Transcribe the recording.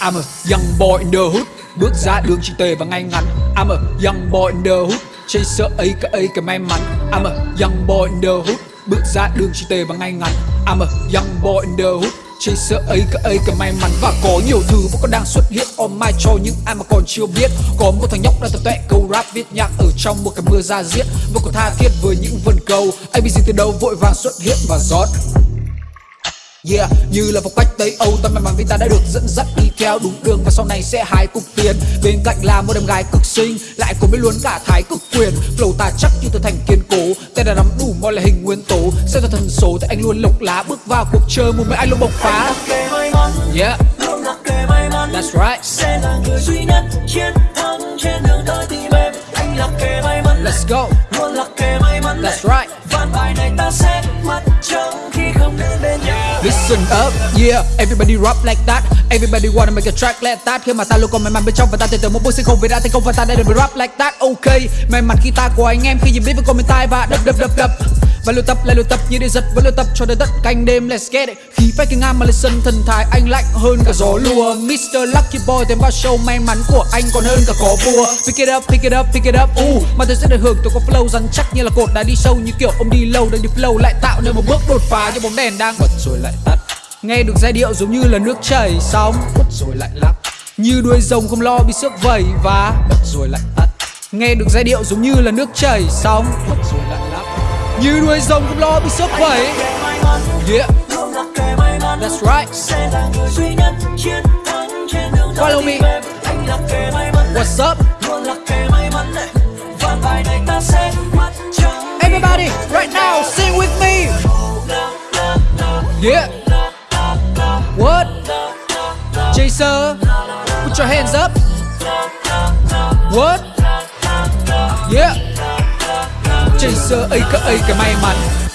I'm a young boy in the hood. Bước ra đường chỉ tề và ngay ngắn. I'm a young boy in the hood. Chaser ấy cả ấy cả may mắn. I'm a young boy in the hood. Bước ra đường chỉ tề và ngay ngắn. I'm a young boy in the hood. Chaser ấy cả ấy cả may mắn. Và có nhiều thứ vẫn còn đang xuất hiện on my cho những ai mà còn chưa biết. Có một thằng nhóc đang tập tuệ câu rap viết nhạc ở trong một cái mưa ra diết. Vẫn còn tha thiết với những vần câu. ABC từ đâu vội vàng xuất hiện và rót. Yeah, như là phong cách Tây Âu Tâm may mắn vì ta đã được dẫn dắt đi theo đúng đường Và sau này sẽ hái cục tiền. Bên cạnh là một em gái cực xinh Lại cùng biết luôn cả thái cực quyền. Flow ta chắc như từ thành kiên cố Tên là nắm đủ mọi loại hình nguyên tố. Xem ra thần số thì anh luôn lộc lá Bước vào cuộc chơi một mấy anh luôn bộc phá. Yeah, that's right. Sẽ là người duy nhất chiến thắng trên đường tới tìm em. Anh là kề may mắn. Let's go, Listen up, yeah, everybody rap like that. Everybody wanna make a track like that. Khi mà ta luôn còn may mắn bên trong và ta tin tưởng một bước sẽ không về ra thành công và ta đã được rap like that. Ok, may mắn khi ta của anh em khi nhìn biết với con mình tai và đập đập đập đập. Và luyện tập lại luyện tập như để giật vẫn luyện tập cho tới tận canh đêm. Let's get it. Khi phải kinh ngang mà lại sân thần thái anh lạnh hơn cả gió lùa. Mr. Lucky Boy thêm vào show may mắn của anh còn hơn cả có vua pick it up pick it up pick it up. Uh, mà tôi sẽ được hưởng tôi có flow rắn chắc như là cột đá đi sâu như kiểu ông đi lâu đang đi flow lại tạo nên một bước đột phá cho bóng đèn đang bật rồi lại tắt nghe được giai điệu giống như là nước chảy xong bật rồi lại lắc như đuôi rồng không lo bị xước vẩy và bật rồi lại tắt nghe được giai điệu giống như là nước chảy xong bật rồi lại lắc như đuôi rồng không lo bị xước vẩy yeah. That's right. Tới Follow me. what's up? Everybody right now sing with me. Yeah chaser put your hands up. What? Yeah. Chaser aka cả cái may mắn.